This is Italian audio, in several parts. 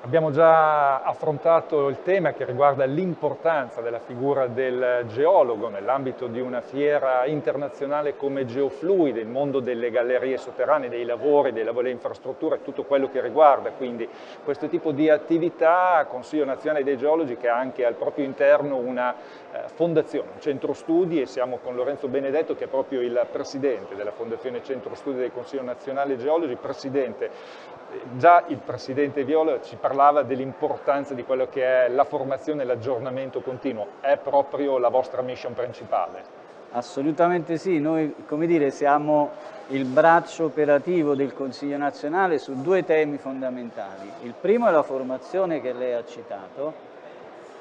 Abbiamo già affrontato il tema che riguarda l'importanza della figura del geologo nell'ambito di una fiera internazionale come Geofluid, il mondo delle gallerie sotterranee, dei lavori, delle infrastrutture, tutto quello che riguarda quindi questo tipo di attività, Consiglio Nazionale dei Geologi che ha anche al proprio interno una eh, fondazione, un centro studi e siamo con Lorenzo Benedetto che è proprio il presidente della Fondazione Centro Studi del Consiglio Nazionale Geologi, presidente già il Presidente Viola ci parlava dell'importanza di quello che è la formazione e l'aggiornamento continuo, è proprio la vostra mission principale? Assolutamente sì, noi come dire, siamo il braccio operativo del Consiglio nazionale su due temi fondamentali. Il primo è la formazione che lei ha citato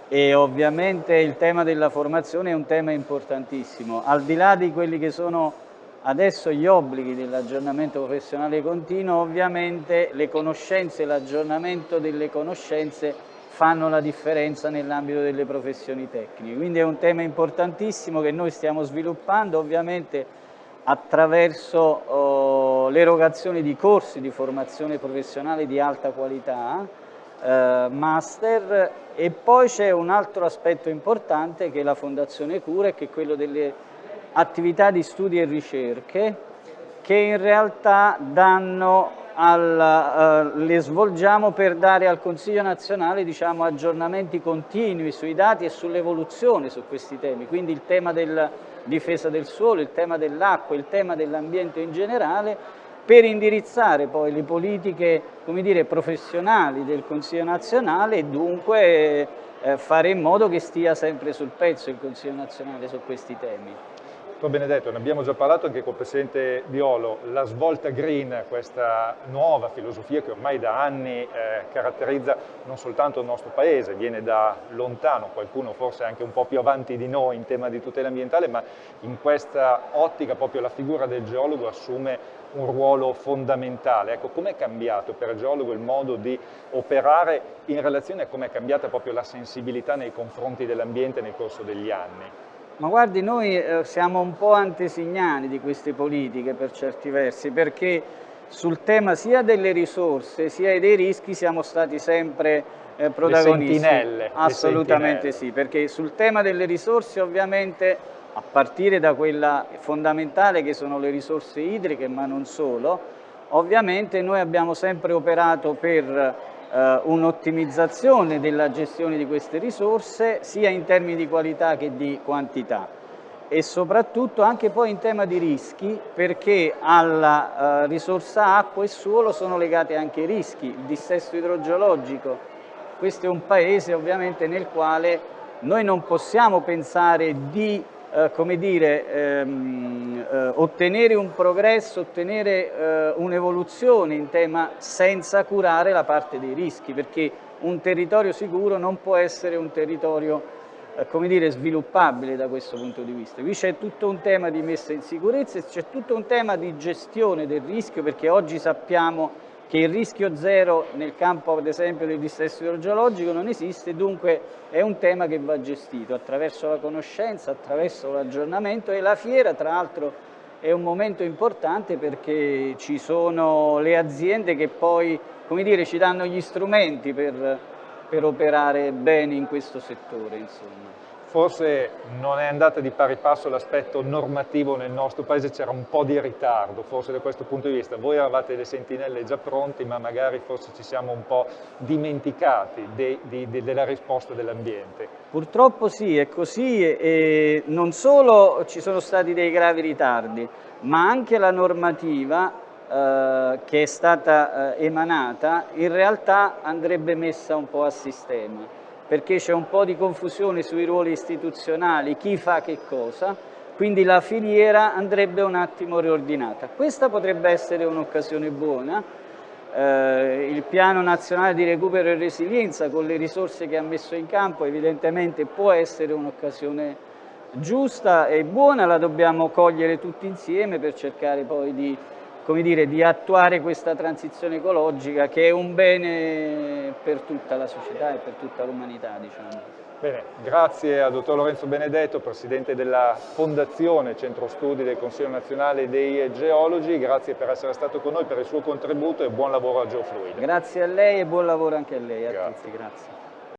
e ovviamente il tema della formazione è un tema importantissimo, al di là di quelli che sono Adesso gli obblighi dell'aggiornamento professionale continuo, ovviamente le conoscenze, l'aggiornamento delle conoscenze fanno la differenza nell'ambito delle professioni tecniche. Quindi è un tema importantissimo che noi stiamo sviluppando, ovviamente attraverso oh, l'erogazione di corsi di formazione professionale di alta qualità, eh, master, e poi c'è un altro aspetto importante che la Fondazione Cura, che è quello delle attività di studi e ricerche che in realtà al, uh, le svolgiamo per dare al Consiglio nazionale diciamo, aggiornamenti continui sui dati e sull'evoluzione su questi temi, quindi il tema della difesa del suolo, il tema dell'acqua, il tema dell'ambiente in generale, per indirizzare poi le politiche dire, professionali del Consiglio nazionale e dunque eh, fare in modo che stia sempre sul pezzo il Consiglio nazionale su questi temi. Dottor Benedetto, ne abbiamo già parlato anche col Presidente Violo, la svolta green, questa nuova filosofia che ormai da anni eh, caratterizza non soltanto il nostro Paese, viene da lontano, qualcuno forse anche un po' più avanti di noi in tema di tutela ambientale, ma in questa ottica proprio la figura del geologo assume un ruolo fondamentale. Ecco, com'è cambiato per il geologo il modo di operare in relazione a come è cambiata proprio la sensibilità nei confronti dell'ambiente nel corso degli anni? Ma guardi, noi eh, siamo un po' antesignani di queste politiche per certi versi, perché sul tema sia delle risorse sia dei rischi siamo stati sempre eh, protagonisti. Le sentinelle. Assolutamente le sentinelle. sì, perché sul tema delle risorse ovviamente, a partire da quella fondamentale che sono le risorse idriche, ma non solo, ovviamente noi abbiamo sempre operato per eh, un'ottimizzazione della gestione di queste risorse sia in termini di qualità che di quantità e soprattutto anche poi in tema di rischi perché alla eh, risorsa acqua e suolo sono legati anche i rischi, il dissesto idrogeologico. Questo è un paese ovviamente nel quale noi non possiamo pensare di eh, come dire, ehm, eh, ottenere un progresso, ottenere eh, un'evoluzione in tema senza curare la parte dei rischi, perché un territorio sicuro non può essere un territorio eh, come dire, sviluppabile da questo punto di vista. Qui c'è tutto un tema di messa in sicurezza c'è tutto un tema di gestione del rischio, perché oggi sappiamo che il rischio zero nel campo ad esempio del dissesto idrogeologico non esiste, dunque è un tema che va gestito attraverso la conoscenza, attraverso l'aggiornamento e la fiera tra l'altro è un momento importante perché ci sono le aziende che poi come dire, ci danno gli strumenti per, per operare bene in questo settore. Insomma forse non è andata di pari passo l'aspetto normativo nel nostro paese, c'era un po' di ritardo forse da questo punto di vista. Voi avevate le sentinelle già pronti, ma magari forse ci siamo un po' dimenticati de, de, de, della risposta dell'ambiente. Purtroppo sì, è così e non solo ci sono stati dei gravi ritardi, ma anche la normativa eh, che è stata eh, emanata in realtà andrebbe messa un po' a sistema perché c'è un po' di confusione sui ruoli istituzionali, chi fa che cosa, quindi la filiera andrebbe un attimo riordinata. Questa potrebbe essere un'occasione buona, eh, il piano nazionale di recupero e resilienza con le risorse che ha messo in campo evidentemente può essere un'occasione giusta e buona, la dobbiamo cogliere tutti insieme per cercare poi di, dire, di attuare questa transizione ecologica che è un bene per tutta la società e per tutta l'umanità. Diciamo. Bene, grazie a dottor Lorenzo Benedetto, Presidente della Fondazione Centro Studi del Consiglio Nazionale dei Geologi, grazie per essere stato con noi, per il suo contributo e buon lavoro a Geofluid. Grazie a lei e buon lavoro anche a lei, a grazie. tutti, grazie.